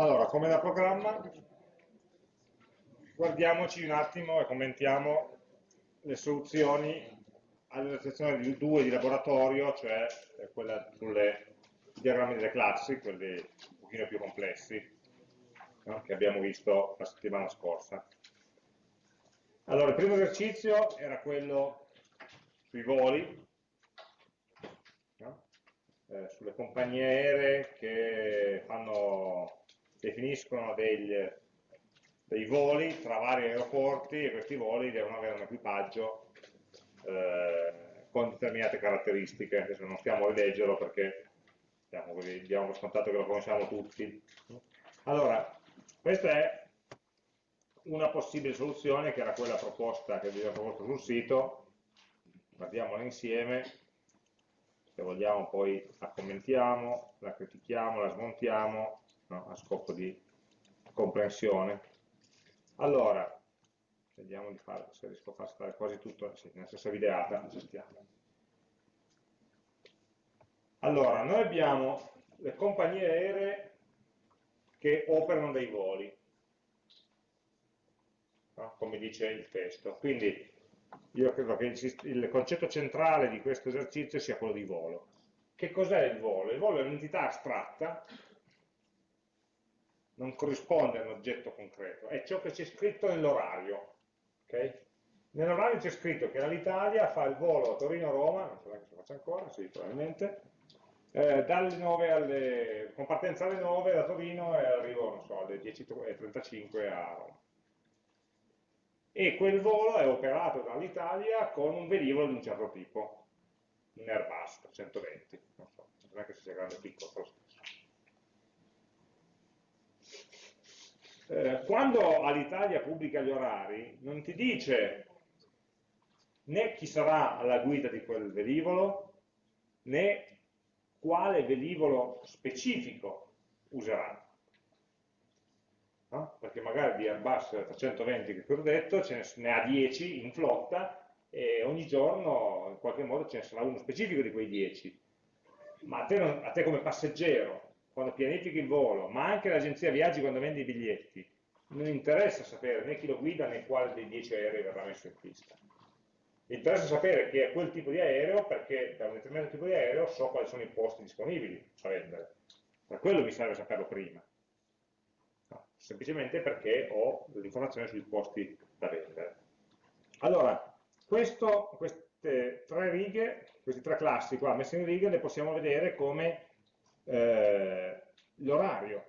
Allora, come da programma, guardiamoci un attimo e commentiamo le soluzioni all'esercitazione di 2 di laboratorio, cioè quella sulle diagrammi delle classi, quelli un pochino più complessi, no? che abbiamo visto la settimana scorsa. Allora, il primo esercizio era quello sui voli, no? eh, sulle compagnie aeree che fanno, definiscono degli, dei voli tra vari aeroporti e questi voli devono avere un equipaggio eh, con determinate caratteristiche. Adesso non stiamo a rileggerlo perché diciamo diamo per scontato che lo conosciamo tutti. Allora, questa è una possibile soluzione che era quella proposta che vi avevo proposto sul sito, guardiamola insieme, se vogliamo poi la commentiamo, la critichiamo, la smontiamo, no, a scopo di comprensione. Allora, vediamo di fare, se riesco a far stare quasi tutto sì, nella stessa videata, accettiamo. Allora, noi abbiamo le compagnie aeree che operano dei voli, no? come dice il testo. Quindi io credo che il concetto centrale di questo esercizio sia quello di volo. Che cos'è il volo? Il volo è un'entità astratta, non corrisponde a un oggetto concreto, è ciò che c'è scritto nell'orario. Okay? Nell'orario c'è scritto che l'Italia fa il volo Torino-Roma, non so se lo faccio ancora, sì, probabilmente, eh, dalle 9 alle, con partenza alle 9 da Torino e arrivo, non so, alle 10.35 a Roma. E quel volo è operato dall'Italia con un velivolo di un certo tipo, un Airbus 320, non so, non è che sia grande o piccolo, però eh, quando all'Italia pubblica gli orari, non ti dice né chi sarà alla guida di quel velivolo, né quale velivolo specifico userà. No? Perché magari di Airbus 320 che ho detto ce ne ha 10 in flotta e ogni giorno in qualche modo ce ne sarà uno specifico di quei 10. Ma a te, a te come passeggero, quando pianifichi il volo, ma anche l'agenzia viaggi quando vende i biglietti, non interessa sapere né chi lo guida né quale dei 10 aerei verrà messo in pista interessa sapere che è quel tipo di aereo perché da un determinato tipo di aereo so quali sono i posti disponibili da vendere. Per quello mi serve saperlo prima. No, semplicemente perché ho l'informazione sui posti da vendere. Allora, questo, queste tre righe, queste tre classi qua messe in righe, le possiamo vedere come eh, l'orario,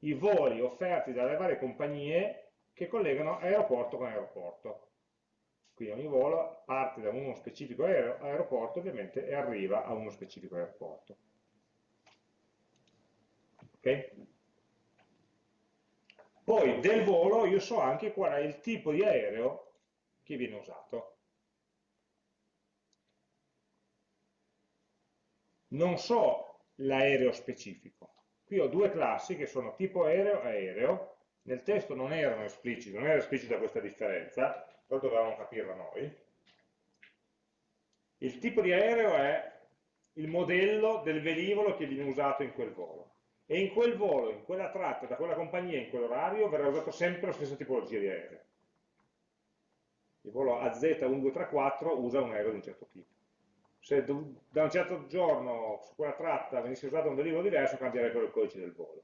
i voli offerti dalle varie compagnie che collegano aeroporto con aeroporto. Quindi ogni volo parte da uno specifico aeroporto ovviamente e arriva a uno specifico aeroporto. Ok? Poi del volo io so anche qual è il tipo di aereo che viene usato. Non so l'aereo specifico. Qui ho due classi che sono tipo aereo e aereo. Nel testo non erano espliciti, non era esplicita questa differenza, però dovevamo capirla noi. Il tipo di aereo è il modello del velivolo che viene usato in quel volo. E in quel volo, in quella tratta, da quella compagnia, in quell'orario, verrà usato sempre la stessa tipologia di aereo. Il volo AZ1234 usa un aereo di un certo tipo. Se da un certo giorno su quella tratta venisse usato un velivolo diverso, cambierebbe il codice del volo.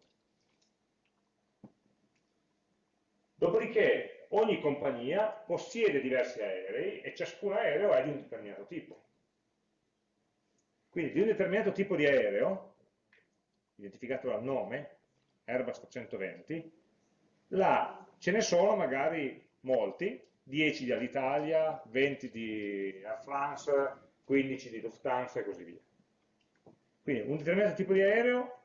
Dopodiché ogni compagnia possiede diversi aerei e ciascun aereo è di un determinato tipo. Quindi di un determinato tipo di aereo, identificato dal nome, Airbus 320, là ce ne sono magari molti, 10 dall'Italia, 20 di Air France, 15 di Lufthansa e così via. Quindi un determinato tipo di aereo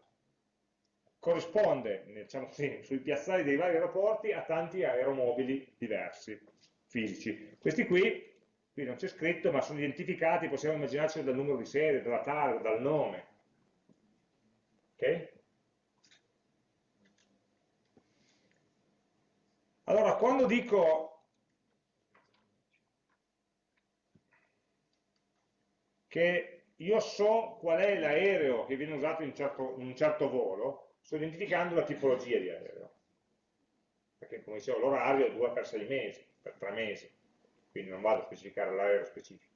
corrisponde, diciamo così, sui piazzali dei vari aeroporti a tanti aeromobili diversi, fisici. Questi qui, qui non c'è scritto, ma sono identificati, possiamo immaginarci dal numero di serie, dalla targa, dal nome. Ok? Allora, quando dico che io so qual è l'aereo che viene usato in, certo, in un certo volo, sto identificando la tipologia di aereo. Perché come dicevo l'orario è 2 per 6 mesi, per 3 mesi, quindi non vado a specificare l'aereo specifico.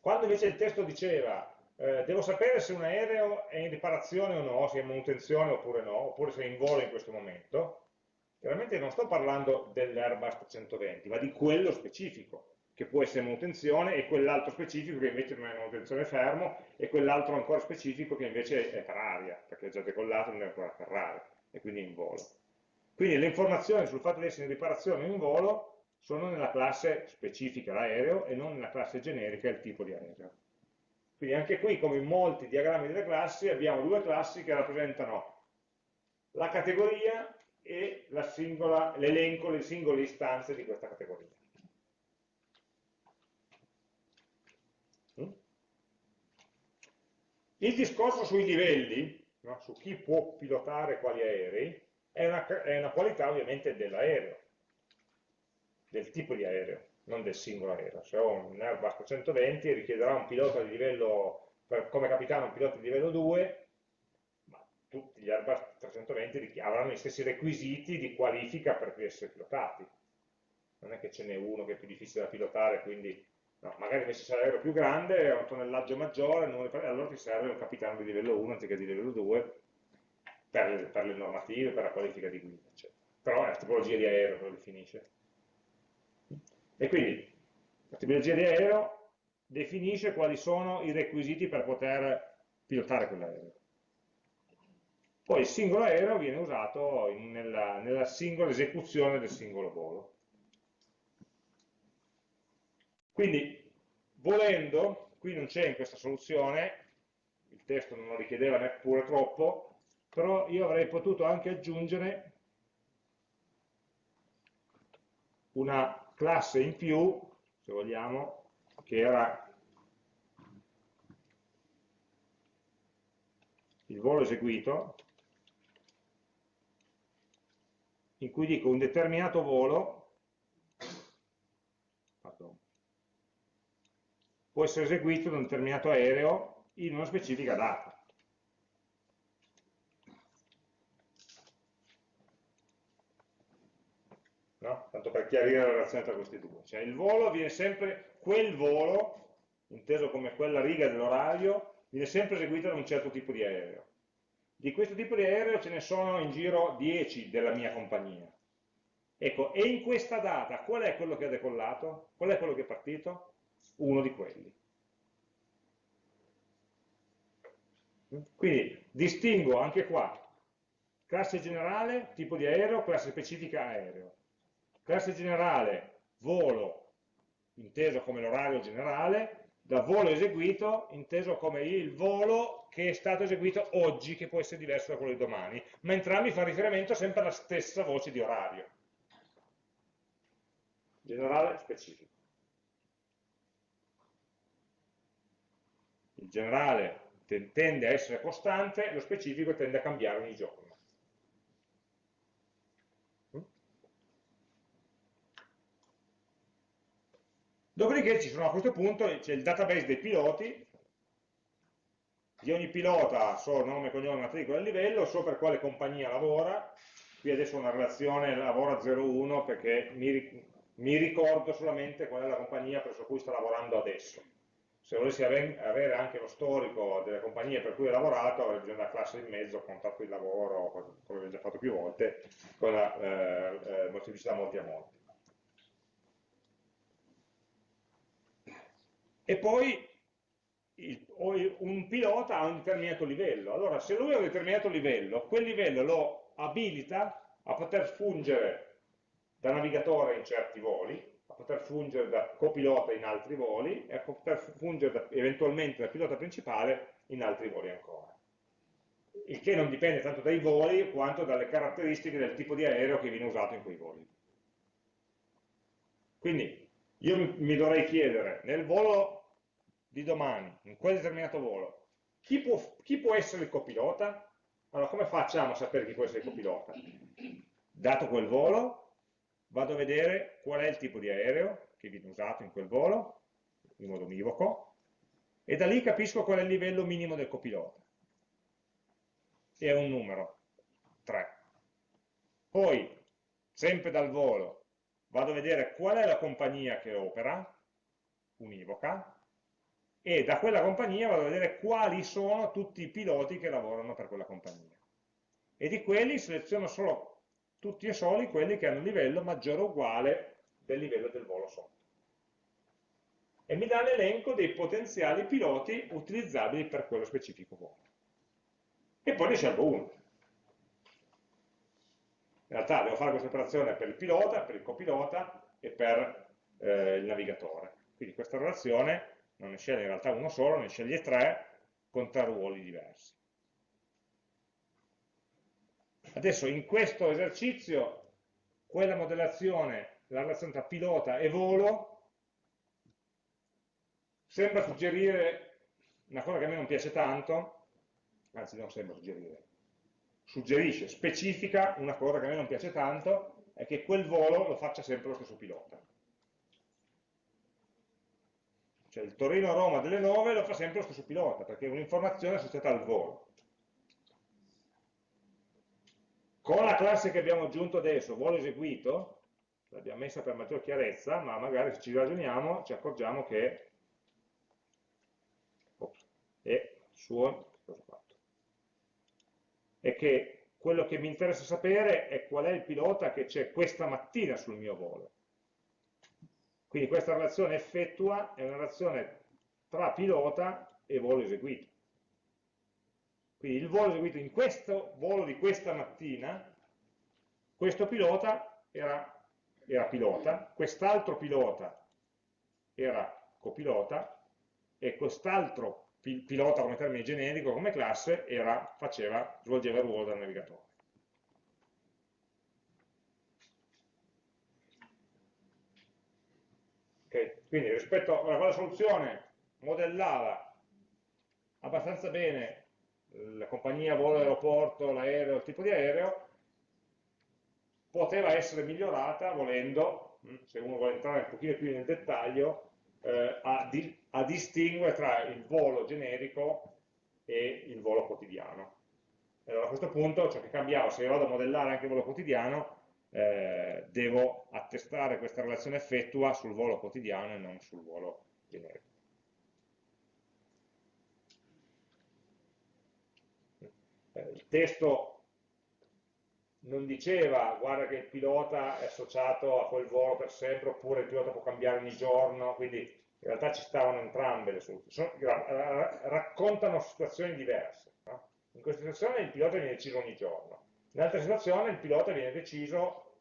Quando invece il testo diceva eh, devo sapere se un aereo è in riparazione o no, se è in manutenzione oppure no, oppure se è in volo in questo momento, chiaramente non sto parlando dell'Airbus 320, ma di quello specifico, che può essere manutenzione, e quell'altro specifico che invece non è manutenzione fermo, e quell'altro ancora specifico che invece è per aria, perché è già decollato e non è ancora per aria, e quindi in volo. Quindi le informazioni sul fatto di essere in riparazione in volo sono nella classe specifica l'aereo e non nella classe generica il tipo di aereo. Quindi anche qui, come in molti diagrammi delle classi, abbiamo due classi che rappresentano la categoria e l'elenco, le singole istanze di questa categoria. Il discorso sui livelli, no? su chi può pilotare quali aerei, è una, è una qualità ovviamente dell'aereo, del tipo di aereo non del singolo aereo. Se ho un Airbus 320 richiederà un pilota di livello, come capitano un pilota di livello 2, ma tutti gli Airbus 320 avranno gli stessi requisiti di qualifica per essere pilotati. Non è che ce n'è uno che è più difficile da pilotare, quindi no, magari invece se l'aereo più grande, ha un tonnellaggio maggiore, allora ti serve un capitano di livello 1 anziché di livello 2 per, per le normative, per la qualifica di guida, eccetera. Però è la tipologia di aereo che lo definisce. E quindi la tipologia di aereo definisce quali sono i requisiti per poter pilotare quell'aereo. Poi il singolo aereo viene usato in, nella, nella singola esecuzione del singolo volo. Quindi, volendo, qui non c'è in questa soluzione, il testo non lo richiedeva neppure troppo, però io avrei potuto anche aggiungere una classe in più, se vogliamo, che era il volo eseguito, in cui dico un determinato volo pardon, può essere eseguito da un determinato aereo in una specifica data. no? tanto per chiarire la relazione tra questi due. Cioè il volo viene sempre, quel volo, inteso come quella riga dell'orario, viene sempre eseguito da un certo tipo di aereo. Di questo tipo di aereo ce ne sono in giro 10 della mia compagnia. Ecco, e in questa data qual è quello che ha decollato? Qual è quello che è partito? Uno di quelli. Quindi distingo anche qua classe generale, tipo di aereo, classe specifica aereo. Classe generale, volo, inteso come l'orario generale, da volo eseguito, inteso come il volo che è stato eseguito oggi, che può essere diverso da quello di domani, ma entrambi fanno riferimento sempre alla stessa voce di orario. Generale, specifico. Il generale tende a essere costante, lo specifico tende a cambiare ogni giorno. Dopodiché ci sono a questo punto c'è il database dei piloti, di ogni pilota so nome, cognome, matricola e livello, so per quale compagnia lavora, qui adesso ho una relazione lavora 01 perché mi, mi, ricordo solamente qual è la compagnia presso cui sto lavorando adesso. Se volessi avere anche lo storico delle compagnie per cui ho lavorato avrei bisogno della classe in mezzo, contatto di lavoro, come ho già fatto più volte, con la eh, eh, molteplicità molti a molti. e poi il, un pilota ha un determinato livello. Allora, se lui ha un determinato livello, quel livello lo abilita a poter fungere da navigatore in certi voli, poter fungere da copilota in altri voli e a poter fungere da, eventualmente da pilota principale in altri voli ancora. Il che non dipende tanto dai voli quanto dalle caratteristiche del tipo di aereo che viene usato in quei voli. Quindi io mi dovrei chiedere nel volo di domani, in quel determinato volo, chi può, chi può essere il copilota? Allora, come facciamo a sapere chi può essere il copilota? Dato quel volo, vado a vedere qual è il tipo di aereo che viene usato in quel volo, in modo univoco, e da lì capisco qual è il livello minimo del copilota. E è un numero. 3. Poi, sempre dal volo, vado a vedere qual è la compagnia che opera, univoca, e da quella compagnia vado a vedere quali sono tutti i piloti che lavorano per quella compagnia. E di quelli seleziono solo tutti e soli quelli che hanno un livello maggiore o uguale del livello del volo sotto. E mi dà l'elenco dei potenziali piloti utilizzabili per quello specifico volo. E poi ne scelgo uno. In realtà devo fare questa operazione per il pilota, per il copilota e per eh, il navigatore. Quindi questa relazione non ne sceglie in realtà uno solo, ne sceglie tre con tre ruoli diversi. Adesso in questo esercizio quella modellazione, la relazione tra pilota e volo, sembra suggerire una cosa che a me non piace tanto, anzi non sembra suggerire, suggerisce, specifica una cosa che a me non piace tanto, è che quel volo lo faccia sempre lo stesso pilota. Cioè il Torino-Roma delle 9 lo fa sempre lo stesso pilota, perché è un'informazione associata al volo. Con la classe che abbiamo aggiunto adesso, volo eseguito, l'abbiamo messa per maggior chiarezza, ma magari se ci ragioniamo ci accorgiamo che ops, è suo, fatto? E che quello che mi interessa sapere è qual è il pilota che c'è questa mattina sul mio volo. Quindi questa relazione effettua è una relazione tra pilota e volo eseguito. Quindi il volo eseguito in questo volo di questa mattina, questo pilota era, era pilota, quest'altro pilota era copilota e quest'altro pilota come termine generico, come classe, era, faceva, svolgeva il ruolo del navigatore. Okay. Quindi rispetto a quella soluzione modellava abbastanza bene la compagnia volo aeroporto, l'aereo, il tipo di aereo, poteva essere migliorata volendo, mm, se uno vuole entrare un pochino più nel dettaglio, eh, a, di, a, distinguere tra il volo generico e il volo quotidiano. Allora a questo punto ciò che cambiava, se vado a modellare anche il volo quotidiano, eh, devo attestare questa relazione effettua sul volo quotidiano e non sul volo generico. Il testo non diceva guarda che il pilota è associato a quel volo per sempre oppure il pilota può cambiare ogni giorno, quindi in realtà ci stavano entrambe le soluzioni, raccontano situazioni diverse. No? In questa situazione il pilota viene deciso ogni giorno, in altre situazioni il pilota viene deciso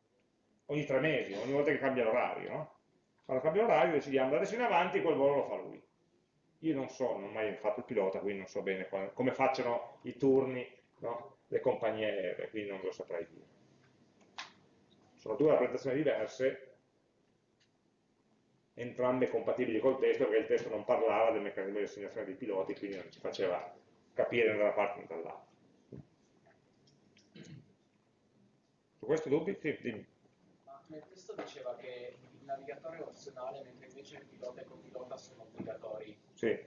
ogni tre mesi, ogni volta che cambia l'orario. No? Quando cambia l'orario decidiamo da adesso in avanti quel volo lo fa lui. Io non so, non ho mai fatto il pilota, quindi non so bene come facciano i turni no? le compagnie aeree, quindi non lo saprei dire. Sono due rappresentazioni diverse, entrambe compatibili col testo, perché il testo non parlava del meccanismo di assegnazione dei piloti, quindi non ci faceva capire né da una parte né dall'altra. Su questo dubbi? Sì, dimmi. Ma nel testo diceva che il navigatore è opzionale, mentre invece il pilota e il copilota sono obbligatori. Sì.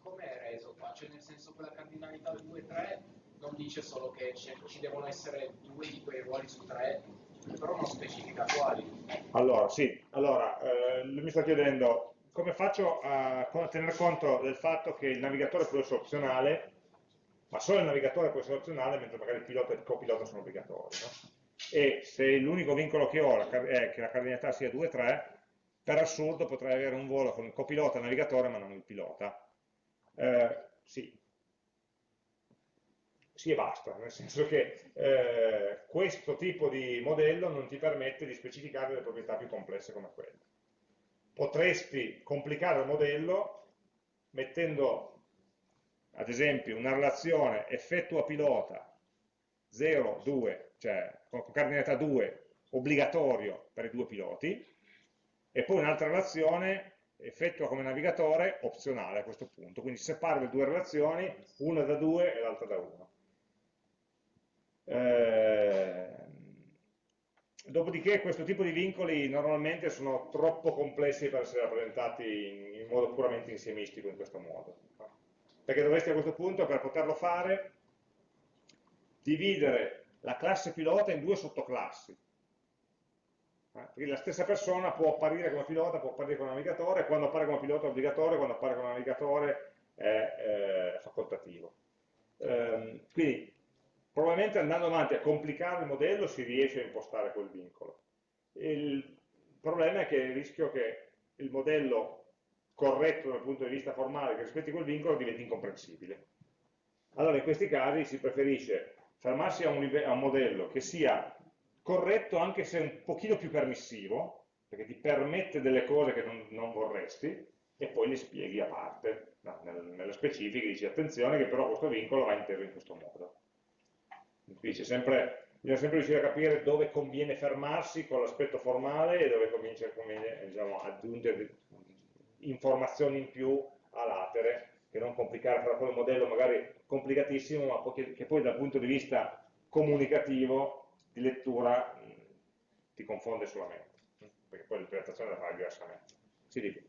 Come è reso qua? Cioè nel senso che la cardinalità 2-3 non dice solo che ci devono essere due di quei ruoli su tre, però non specifica quali. Allora, sì, allora, eh, mi sta chiedendo come faccio a, a tener conto del fatto che il navigatore può essere opzionale, ma solo il navigatore può essere opzionale, mentre magari il pilota e il copilota sono obbligatori. No? E se l'unico vincolo che ho è che la cardinalità sia 2-3, per assurdo potrei avere un volo con il copilota e il navigatore, ma non il pilota. Eh, sì, sì e basta, nel senso che eh, questo tipo di modello non ti permette di specificare delle proprietà più complesse come quelle. Potresti complicare il modello mettendo, ad esempio, una relazione effettua pilota 0, 2, cioè con cardinalità 2 obbligatorio per i due piloti, e poi un'altra relazione effettua come navigatore opzionale a questo punto, quindi separo le due relazioni, una da 2 e l'altra da 1. Eh, dopodiché questo tipo di vincoli normalmente sono troppo complessi per essere rappresentati in, in modo puramente insiemistico in questo modo. Perché dovresti a questo punto, per poterlo fare, dividere la classe pilota in due sottoclassi. Perché la stessa persona può apparire come pilota, può apparire come navigatore, quando appare come pilota è obbligatorio, quando appare come navigatore è eh, facoltativo. Ehm, quindi probabilmente andando avanti a complicare il modello si riesce a impostare quel vincolo. Il problema è che il rischio che il modello corretto dal punto di vista formale che rispetti quel vincolo diventi incomprensibile. Allora in questi casi si preferisce fermarsi a un, a un modello che sia corretto anche se un pochino più permissivo, perché ti permette delle cose che non, non vorresti, e poi li spieghi a parte, no, nel, nelle specifiche, dici attenzione che però questo vincolo va inteso in questo modo. Dice sempre, bisogna sempre riuscire a capire dove conviene fermarsi con l'aspetto formale e dove conviene, conviene diciamo, aggiungere informazioni in più a latere, che non complicare per quel modello magari complicatissimo, ma che, poi dal punto di vista comunicativo, di lettura, ti confonde solamente, perché poi l'interpretazione la fai diversamente. Si dice.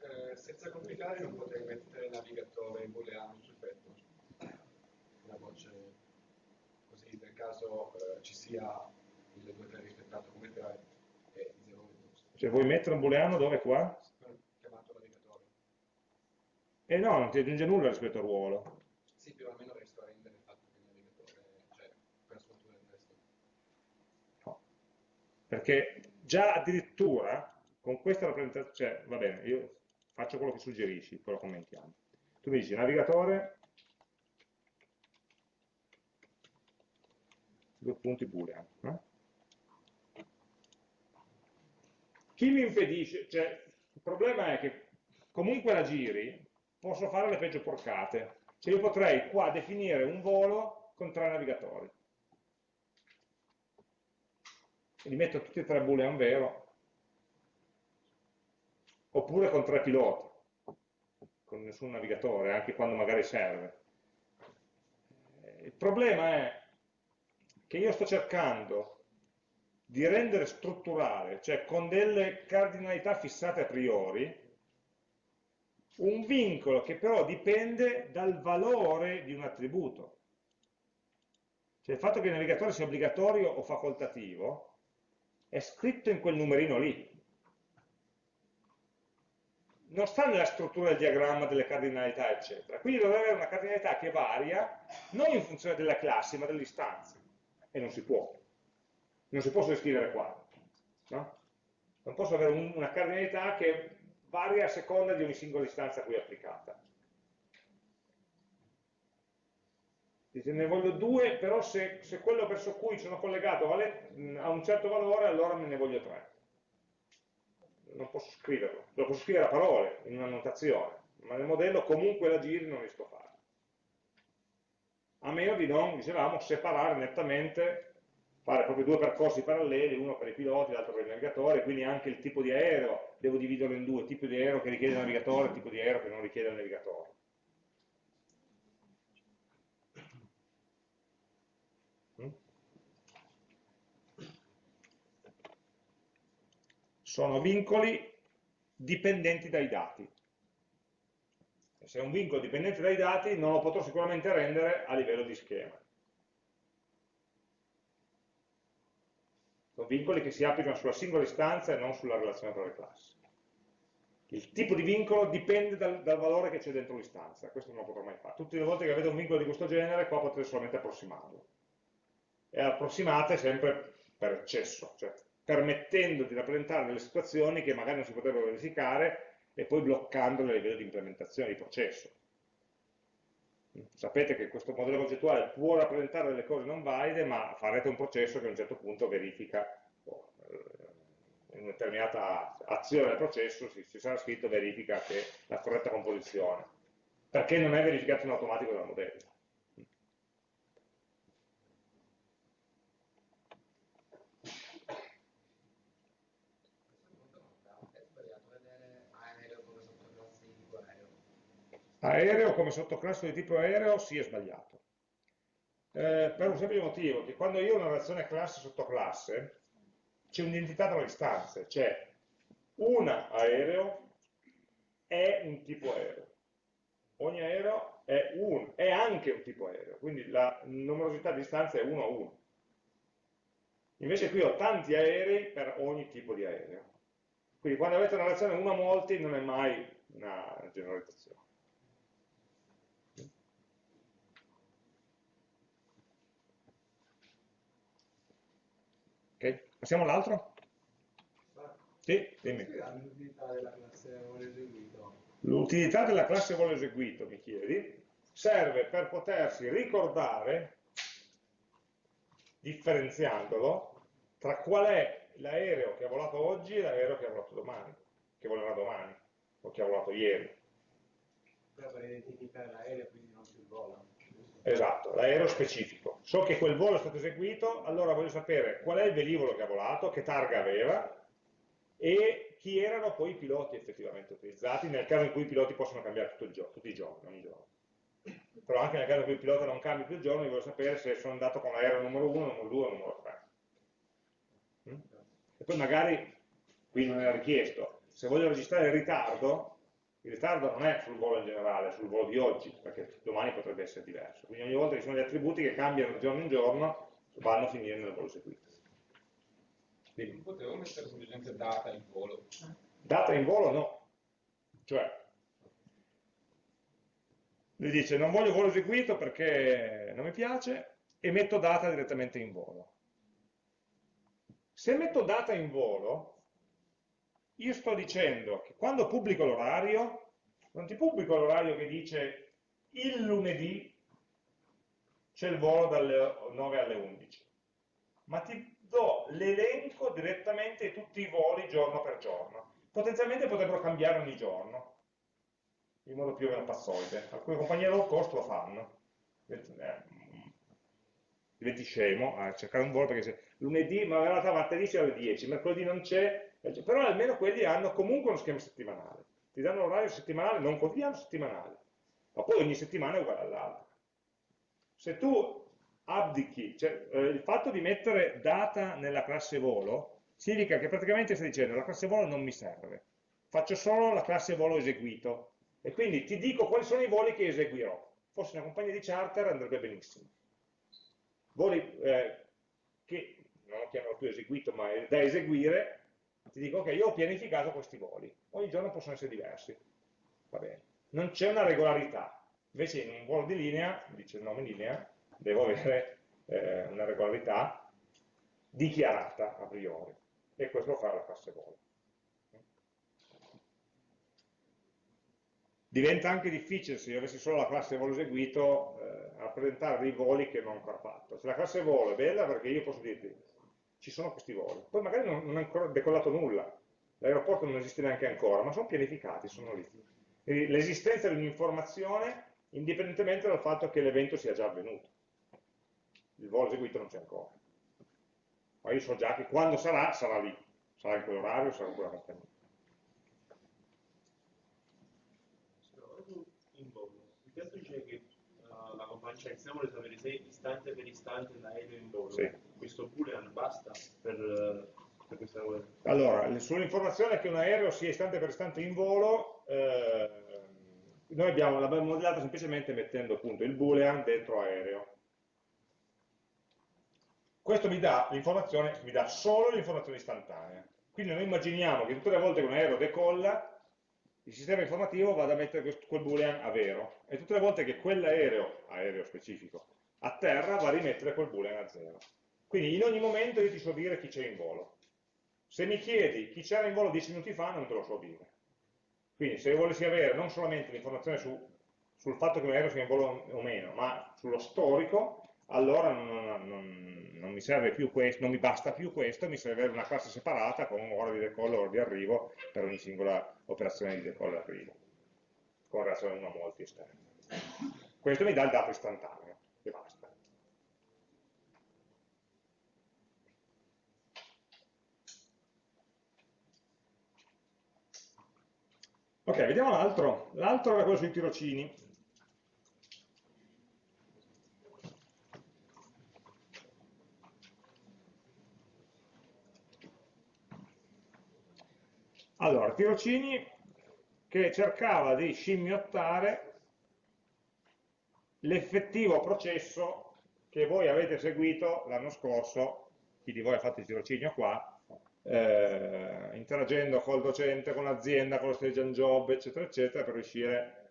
Eh, senza complicare non potrei mettere navigatore booleano sul petto, una voce caso eh, ci sia il 2-3 rispettato come 3 e 0 Cioè vuoi mettere un booleano dove qua? E eh no, non ti aggiunge nulla rispetto al ruolo. Sì, più o meno riesco a rendere il fatto che il navigatore, cioè, per sfumatura del testo. No. Perché già addirittura con questa rappresentazione, cioè, va bene, io faccio quello che suggerisci, poi lo commentiamo. Tu mi dici navigatore, due punti boolean. Eh? Chi mi impedisce, cioè, il problema è che comunque la giri, posso fare le peggio porcate. Cioè io potrei qua definire un volo con tre navigatori. E li metto tutti e tre boolean vero, oppure con tre piloti, con nessun navigatore, anche quando magari serve. Il problema è che io sto cercando di rendere strutturale, cioè con delle cardinalità fissate a priori, un vincolo che però dipende dal valore di un attributo. Cioè il fatto che il navigatore sia obbligatorio o facoltativo è scritto in quel numerino lì. Non sta nella struttura del diagramma delle cardinalità, eccetera. Quindi dovrebbe avere una cardinalità che varia non in funzione della classe, ma dell'istanza. E non si può. Non si può scrivere qua. No? Non posso avere un, una cardinalità che varia a seconda di ogni singola istanza è applicata. Dice, ne voglio due, però se, se quello verso cui sono collegato vale, ha un certo valore, allora me ne voglio tre. Non posso scriverlo, lo posso scrivere a parole, in una notazione, ma nel modello comunque la giri non riesco a fare. A meno di non, dicevamo, separare nettamente fare proprio due percorsi paralleli, uno per i piloti, l'altro per il navigatore, quindi anche il tipo di aereo devo dividerlo in due, tipo di aereo che richiede il navigatore e tipo di aereo che non richiede il navigatore. Sono vincoli dipendenti dai dati. Se è un vincolo dipendente dai dati non lo potrò sicuramente rendere a livello di schema. Sono vincoli che si applicano sulla singola istanza e non sulla relazione tra le classi. Il tipo di vincolo dipende dal, dal valore che c'è dentro l'istanza, questo non lo potrò mai fare. Tutte le volte che vedo un vincolo di questo genere, qua potrete solamente approssimarlo. E approssimate sempre per eccesso, cioè permettendo di rappresentare delle situazioni che magari non si potrebbero verificare e poi bloccandole a livello di implementazione di processo. Sapete che questo modello concettuale può rappresentare delle cose non valide, ma farete un processo che a un certo punto verifica, oh, in una determinata azione del processo si sarà scritto verifica che la corretta composizione, perché non è verificato in automatico dal modello. Aereo come sottoclasse di tipo aereo sì è sbagliato. Eh, per un semplice motivo, che quando io ho una relazione classe-sottoclasse, c'è un'identità tra le istanze, cioè un aereo è un tipo aereo. Ogni aereo è, un, è anche un tipo aereo, quindi la numerosità di istanze è 1 a 1. Invece qui ho tanti aerei per ogni tipo di aereo. Quindi quando avete una relazione 1 a molti non è mai una generalizzazione. Ok, passiamo all'altro? Sì, dimmi. L'utilità della classe volo eseguito. Mi chiedi, serve per potersi ricordare, differenziandolo, tra qual è l'aereo che ha volato oggi e l'aereo che ha volato domani, che volerà domani, o che ha volato ieri. Per identificare l'aereo quindi non più il volo. Esatto, l'aereo specifico. So che quel volo è stato eseguito, allora voglio sapere qual è il velivolo che ha volato, che targa aveva e chi erano poi i piloti effettivamente utilizzati, nel caso in cui i piloti possono cambiare tutto il giorno, tutti i giorni, ogni giorno. Però anche nel caso in cui il pilota non cambi più il giorno, io voglio sapere se sono andato con l'aereo numero 1, numero 2 o numero 3. Mm? E poi magari, qui non era richiesto, se voglio registrare il ritardo, il ritardo non è sul volo in generale, è sul volo di oggi, perché domani potrebbe essere diverso. Quindi ogni volta che ci sono degli attributi che cambiano di giorno in giorno, vanno a finire nel volo seguito. Non potevo mettere semplicemente data in volo. Data in volo no. Cioè, lui dice non voglio volo eseguito perché non mi piace e metto data direttamente in volo. Se metto data in volo, io sto dicendo che quando pubblico l'orario, non ti pubblico l'orario che dice il lunedì c'è il volo dalle 9 alle 11, ma ti do l'elenco direttamente di tutti i voli giorno per giorno. Potenzialmente potrebbero cambiare ogni giorno, in modo più o meno pazzoide. Alcune compagnie low cost lo fanno. Eh, diventi scemo a cercare un volo perché se lunedì, ma in realtà martedì c'è alle 10, mercoledì non c'è, però almeno quelli hanno comunque uno schema settimanale, ti danno l'orario settimanale, non quotidiano, settimanale, ma poi ogni settimana è uguale all'altra. Se tu abdichi, cioè eh, il fatto di mettere data nella classe volo significa che praticamente stai dicendo la classe volo non mi serve, faccio solo la classe volo eseguito e quindi ti dico quali sono i voli che eseguirò. Forse una compagnia di charter andrebbe benissimo. Voli eh, che non lo chiamano più eseguito ma è da eseguire ti dico ok, io ho pianificato questi voli, ogni giorno possono essere diversi, va bene. Non c'è una regolarità, invece in un volo di linea, dice il nome linea, devo avere eh, una regolarità dichiarata a priori, e questo lo fa la classe volo. Diventa anche difficile, se io avessi solo la classe volo eseguito, eh, rappresentare dei voli che non ho ancora fatto. Se la classe volo è bella perché io posso dirti, ci sono questi voli. Poi magari non, non è ancora decollato nulla, l'aeroporto non esiste neanche ancora, ma sono pianificati, sono lì. L'esistenza di un'informazione indipendentemente dal fatto che l'evento sia già avvenuto. Il volo eseguito non c'è ancora. Ma io so già che quando sarà, sarà lì, sarà in quell'orario, sarà in quella compagnia. Il testo dice che uh, la compagnia vuole sapere se istante per istante l'aereo in volo. Sì questo boolean basta per, per questa cosa? Allora, sull'informazione che un aereo sia istante per istante in volo, eh, noi abbiamo, l'abbiamo modellata semplicemente mettendo appunto il boolean dentro aereo. Questo mi dà l'informazione, mi dà solo l'informazione istantanea. Quindi noi immaginiamo che tutte le volte che un aereo decolla, il sistema informativo vada a mettere quel boolean a vero, e tutte le volte che quell'aereo, aereo specifico, a terra va a rimettere quel boolean a zero. Quindi in ogni momento io ti so dire chi c'è in volo. Se mi chiedi chi c'era in volo 10 minuti fa, non te lo so dire. Quindi se volessi avere non solamente l'informazione su, sul fatto che un aereo sia in volo o meno, ma sullo storico, allora non, non, non, mi serve più questo, non mi basta più questo, mi serve una classe separata con ora di decollo e ora di arrivo per ogni singola operazione di decollo e arrivo, con relazione 1 a molti esterni. Questo mi dà il dato istantaneo, e basta. Ok, vediamo l'altro. L'altro era quello sui tirocini. Allora, tirocini che cercava di scimmiottare l'effettivo processo che voi avete seguito l'anno scorso chi di voi ha fatto il tirocinio qua, eh, interagendo col docente, con l'azienda, con lo stage and job, eccetera, eccetera, per riuscire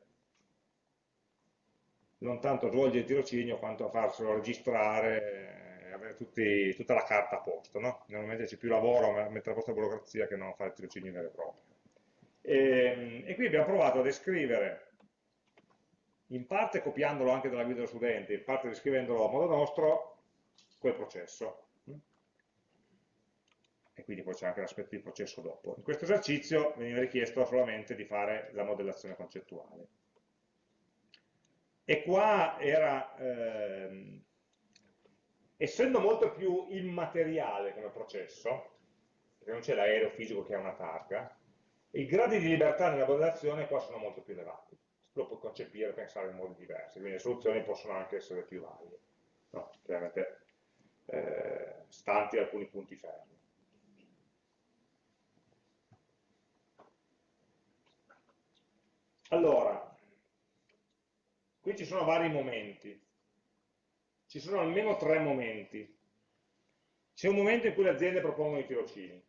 non tanto a svolgere il tirocinio quanto a farselo registrare e avere tutti, tutta la carta a posto. No? Normalmente c'è più lavoro a mettere a posto la burocrazia che non fare il tirocinio vero e proprio. E, ehm, e qui abbiamo provato a descrivere, in parte copiandolo anche dalla guida dello studente, in parte descrivendolo a modo nostro, quel processo. E quindi poi c'è anche l'aspetto di processo dopo. In questo esercizio veniva richiesto solamente di fare la modellazione concettuale. E qua era, ehm, essendo molto più immateriale come processo, perché non c'è l'aereo fisico che ha una targa, i gradi di libertà nella modellazione qua sono molto più elevati. Lo puoi concepire e pensare in modi diversi, quindi le soluzioni possono anche essere più varie, no? chiaramente eh, stanti alcuni punti fermi. Allora, qui ci sono vari momenti, ci sono almeno tre momenti. C'è un momento in cui le aziende propongono i tirocini,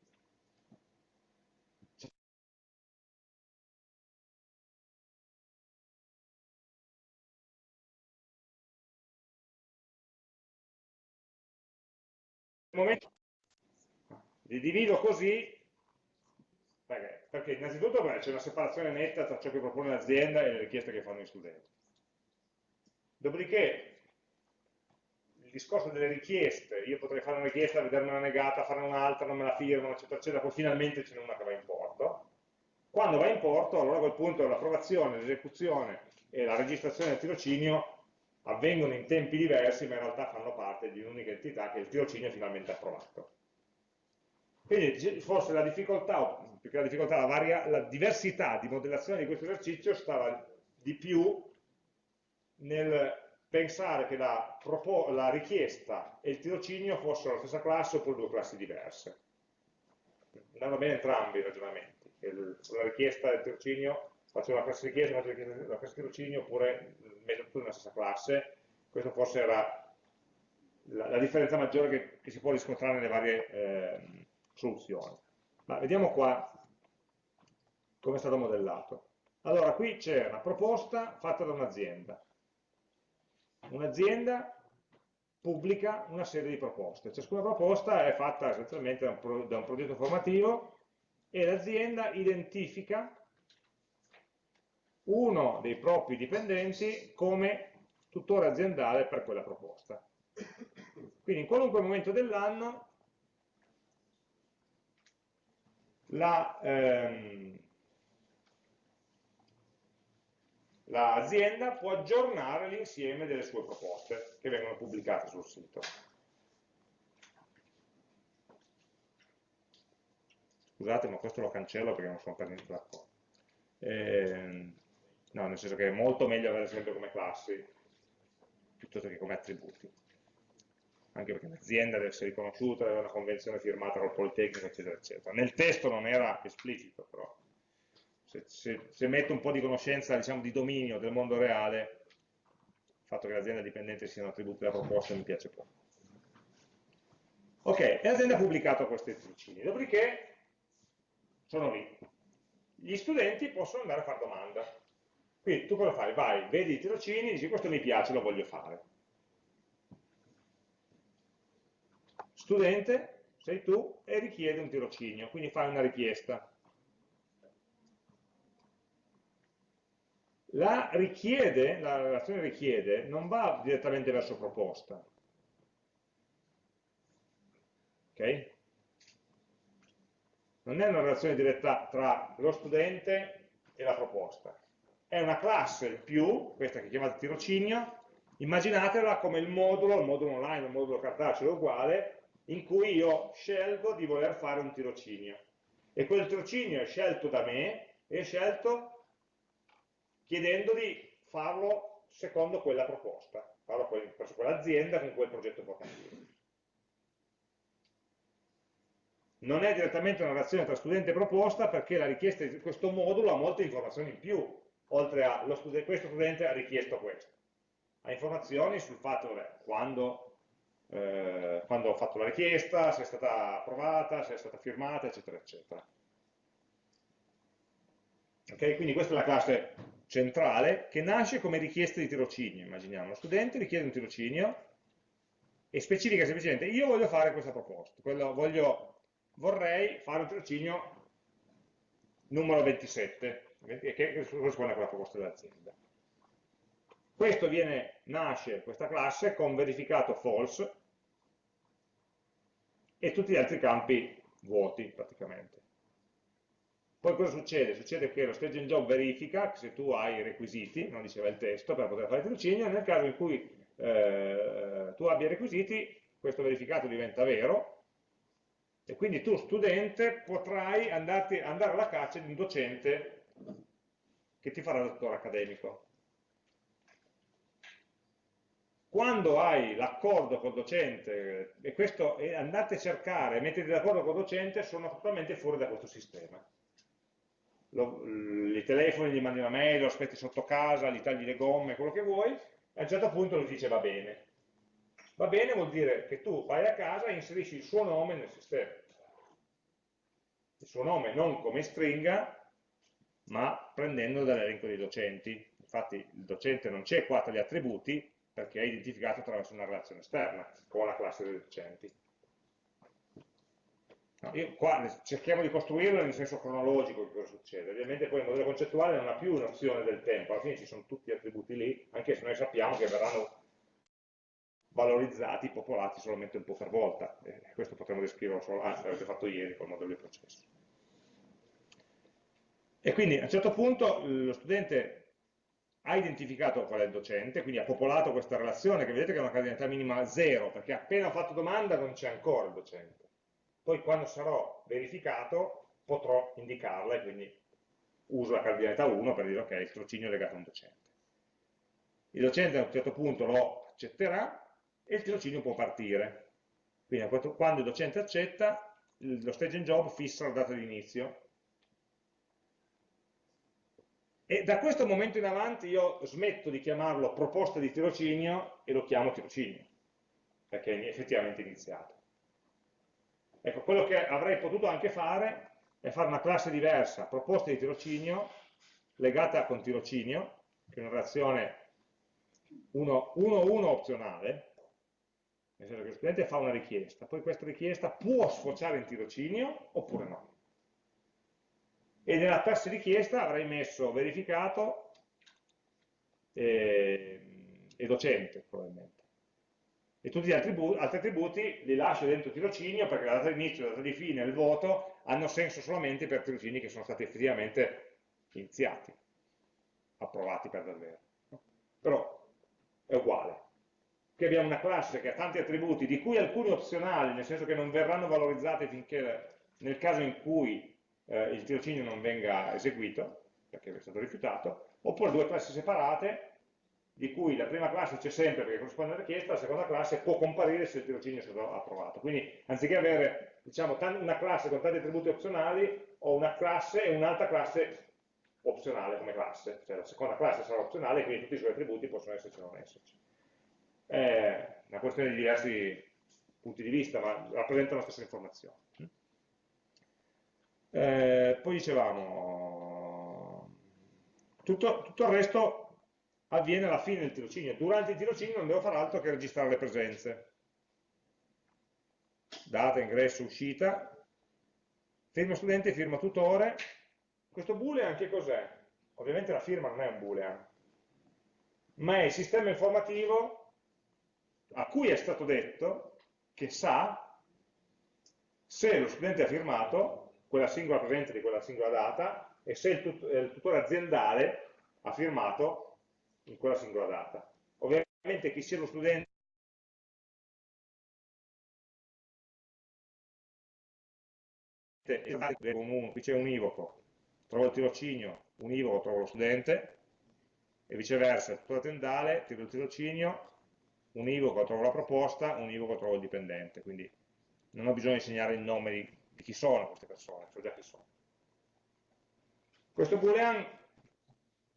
momento li divido così perché, perché innanzitutto c'è una separazione netta tra ciò che propone l'azienda e le richieste che fanno gli studenti dopodiché il discorso delle richieste io potrei fare una richiesta, vedermela negata, fare un'altra, non me la firmano, eccetera, eccetera, poi finalmente ce n'è una che va in porto quando va in porto, allora a quel punto l'approvazione, l'esecuzione e la registrazione del tirocinio avvengono in tempi diversi ma in realtà fanno parte di un'unica entità che è il tirocinio finalmente approvato. Quindi forse la difficoltà, più che la difficoltà, la, varia, la diversità di modellazione di questo esercizio stava di più nel pensare che la, la richiesta e il tirocinio fossero la stessa classe oppure due classi diverse. Andavano bene entrambi i ragionamenti, la richiesta e il tirocinio faccio una classe richiesta, faccio una classe tirocinio oppure metto tutto nella stessa classe, questa forse era la, la differenza maggiore che, che, si può riscontrare nelle varie eh, soluzioni. Ma vediamo qua come è stato modellato. Allora, qui c'è una proposta fatta da un'azienda. Un'azienda pubblica una serie di proposte. Ciascuna proposta è fatta essenzialmente da un, pro, da un progetto formativo e l'azienda identifica uno dei propri dipendenti come tutore aziendale per quella proposta. Quindi in qualunque momento dell'anno l'azienda ehm, può aggiornare l'insieme delle sue proposte che vengono pubblicate sul sito. Scusate, ma questo lo cancello perché non sono per niente d'accordo. Eh, No, nel senso che è molto meglio avere sempre come classi piuttosto che come attributi. Anche perché l'azienda deve essere riconosciuta, deve avere una convenzione firmata col Politecnico, eccetera, eccetera. Nel testo non era esplicito, però se, se, se metto un po' di conoscenza, diciamo, di dominio del mondo reale, il fatto che l'azienda dipendente siano attributi della proposta mi piace poco. Ok, e l'azienda ha pubblicato questi tirocini, dopodiché sono lì. Gli studenti possono andare a fare domanda. Quindi tu cosa fai? Vai, vedi i tirocini, dici questo mi piace, lo voglio fare. Studente, sei tu, e richiede un tirocinio, quindi fai una richiesta. La richiede, la relazione richiede, non va direttamente verso proposta. Ok? Non è una relazione diretta tra lo studente e la proposta è una classe più, questa che chiamate tirocinio, immaginatela come il modulo, il modulo online, il modulo cartaceo uguale, in cui io scelgo di voler fare un tirocinio. E quel tirocinio è scelto da me, è scelto chiedendo di farlo secondo quella proposta, farlo presso quell'azienda con quel progetto formativo. Non è direttamente una relazione tra studente e proposta perché la richiesta di questo modulo ha molte informazioni in più, oltre a studente, questo studente ha richiesto questo. Ha informazioni sul fatto, vabbè, quando eh, quando ho fatto la richiesta, se è stata approvata, se è stata firmata, eccetera, eccetera. Ok, quindi questa è la classe centrale che nasce come richiesta di tirocinio, immaginiamo. Lo studente richiede un tirocinio e specifica semplicemente io voglio fare questa proposta, voglio, vorrei fare un tirocinio numero 27, che corrisponde a quella proposta dell'azienda. Questo viene, nasce, questa classe, con verificato false e tutti gli altri campi vuoti praticamente. Poi cosa succede? Succede che lo stage and job verifica se tu hai i requisiti, non diceva il testo, per poter fare il tirocinio, nel caso in cui eh, tu abbia i requisiti, questo verificato diventa vero, e quindi tu studente potrai andarti, andare alla caccia di un docente che ti farà dottore accademico. Quando hai l'accordo col docente, e questo e andate a cercare, mettete d'accordo col docente, sono totalmente fuori da questo sistema. Lo, I telefoni gli mandi una mail, lo aspetti sotto casa, gli tagli le gomme, quello che vuoi, e a un certo punto lui dice va bene. Va bene vuol dire che tu vai a casa e inserisci il suo nome nel sistema. Il suo nome non come stringa, ma prendendo dall'elenco dei docenti. Infatti il docente non c'è qua tra gli attributi, perché è identificato attraverso una relazione esterna con la classe dei docenti. No, qua cerchiamo di costruirlo nel senso cronologico di cosa succede. Ovviamente poi il modello concettuale non ha più un'opzione del tempo, alla fine ci sono tutti gli attributi lì, anche se noi sappiamo che verranno valorizzati, popolati solamente un po' per volta. Eh, questo potremmo descriverlo solo, anzi l'avete fatto ieri col modello di processo. E quindi a un certo punto lo studente ha identificato qual è il docente, quindi ha popolato questa relazione che vedete che è una cardinalità minima 0, perché appena ho fatto domanda non c'è ancora il docente. Poi quando sarò verificato potrò indicarla e quindi uso la cardinalità 1 per dire ok, il tirocinio è legato a un docente. Il docente a un certo punto lo accetterà e il tirocinio può partire. Quindi quando il docente accetta, lo stage and job fissa la data di inizio E da questo momento in avanti io smetto di chiamarlo proposta di tirocinio e lo chiamo tirocinio, perché è effettivamente iniziato. Ecco, quello che avrei potuto anche fare è fare una classe diversa, proposta di tirocinio, legata con tirocinio, che è una relazione 1-1 opzionale, nel senso che lo studente fa una richiesta, poi questa richiesta può sfociare in tirocinio oppure no e nella classe richiesta avrei messo verificato e, e docente probabilmente. E tutti gli attributi, altri attributi li lascio dentro tirocinio perché la data di inizio la data di fine il voto hanno senso solamente per tirocini che sono stati effettivamente iniziati approvati per davvero. Però è uguale. Qui abbiamo una classe che ha tanti attributi di cui alcuni opzionali nel senso che non verranno valorizzati finché nel caso in cui eh, il tirocinio non venga eseguito, perché è stato rifiutato, oppure due classi separate, di cui la prima classe c'è sempre perché corrisponde alla richiesta, la seconda classe può comparire se il tirocinio è stato approvato. Quindi anziché avere diciamo, una classe con tanti attributi opzionali, ho una classe e un'altra classe opzionale come classe, cioè la seconda classe sarà opzionale e quindi tutti i suoi attributi possono esserci o non esserci. È una questione di diversi punti di vista, ma rappresentano la stessa informazione. Eh, poi dicevamo, tutto, tutto, il resto avviene alla fine del tirocinio. Durante il tirocinio non devo fare altro che registrare le presenze. Data, ingresso, uscita, firma studente, firma tutore. Questo boolean che cos'è? Ovviamente la firma non è un boolean, ma è il sistema informativo a cui è stato detto che sa se lo studente ha firmato quella singola presenza di quella singola data e se il, tut il tutore aziendale ha firmato in quella singola data. Ovviamente chi sia lo studente qui c'è univoco, trovo il tirocinio, univoco trovo lo studente, e viceversa, il tutore aziendale, tiro il tirocinio, univoco trovo la proposta, univoco trovo il dipendente, quindi non ho bisogno di segnare il nome di di chi sono queste persone, so già chi sono. Questo boolean, il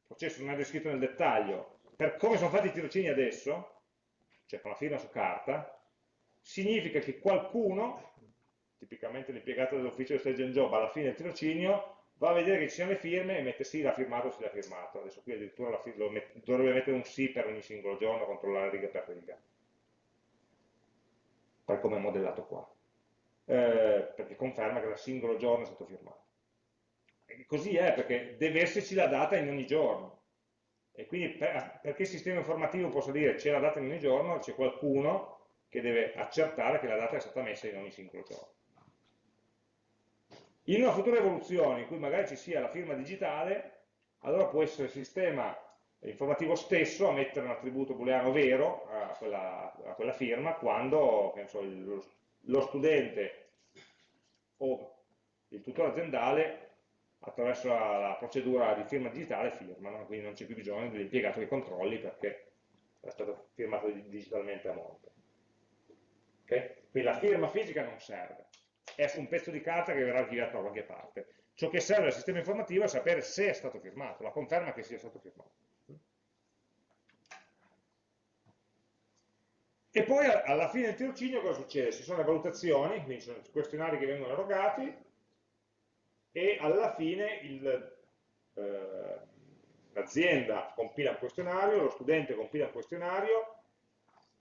processo non è descritto nel dettaglio, per come sono fatti i tirocini adesso, cioè con la firma su carta, significa che qualcuno, tipicamente l'impiegato dell'ufficio del stage and job, alla fine del tirocinio, va a vedere che ci siano le firme e mette sì, l'ha firmato, sì, l'ha firmato. Adesso qui addirittura met, dovrebbe mettere un sì per ogni singolo giorno, controllare riga per riga. Per come è modellato qua. Eh, perché conferma che da singolo giorno è stato firmato. E così è, perché deve esserci la data in ogni giorno. E quindi per, perché il sistema informativo possa dire c'è la data in ogni giorno, c'è qualcuno che deve accertare che la data è stata messa in ogni singolo giorno. In una futura evoluzione in cui magari ci sia la firma digitale, allora può essere il sistema informativo stesso a mettere un attributo booleano vero a quella, a quella firma quando so, lo, lo studente o il tutore aziendale attraverso la, la, procedura di firma digitale firmano, quindi non c'è più bisogno dell'impiegato che controlli perché è stato firmato digitalmente a monte. Okay? Quindi la firma fisica non serve è un pezzo di carta che verrà archiviato da qualche parte. Ciò che serve al sistema informativo è sapere se è stato firmato, la conferma che sia stato firmato. E poi alla fine del tirocinio cosa succede? Ci sono le valutazioni, quindi sono i questionari che vengono erogati e alla fine eh, l'azienda compila un questionario, lo studente compila un questionario,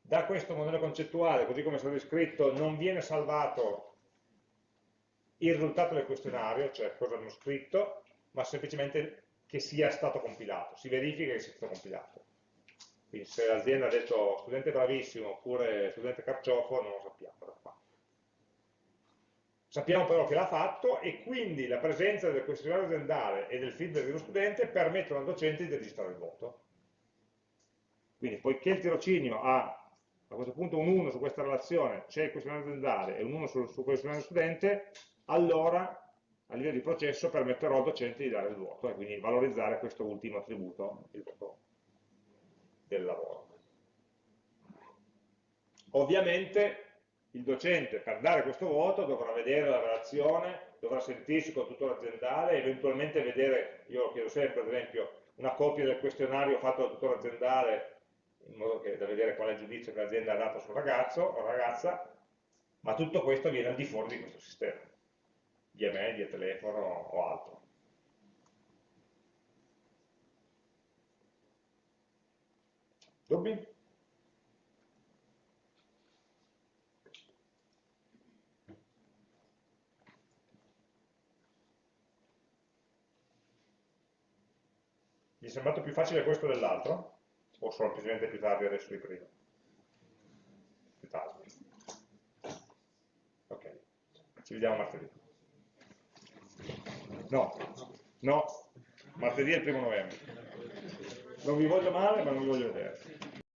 da questo modello concettuale, così come è stato descritto, non viene salvato il risultato del questionario, cioè cosa hanno scritto, ma semplicemente che sia stato compilato, si verifica che sia stato compilato. Quindi se l'azienda ha detto studente bravissimo oppure studente carciofo, non lo sappiamo Sappiamo però che l'ha fatto e quindi la presenza del questionario aziendale e del feedback dello studente permettono al docente di registrare il voto. Quindi poiché il tirocinio ha a questo punto un 1 su questa relazione, c'è il questionario aziendale e un 1 sul, su questionario studente, allora a livello di processo permetterò al docente di dare il voto e quindi valorizzare questo ultimo attributo, il voto del lavoro. Ovviamente il docente per dare questo voto dovrà vedere la relazione, dovrà sentirsi con il tutore aziendale, eventualmente vedere, io lo chiedo sempre ad esempio, una copia del questionario fatto dal tutore aziendale in modo che, da vedere qual è il giudizio che l'azienda ha dato sul ragazzo o ragazza, ma tutto questo viene al di fuori di questo sistema via mail, via telefono o altro. Dubbi? Vi è sembrato più facile questo dell'altro? O semplicemente più tardi adesso di prima? Più tardi. Ok, ci vediamo martedì. No, no, martedì è il primo novembre. Non vi voglio male, ma non vi voglio vedere.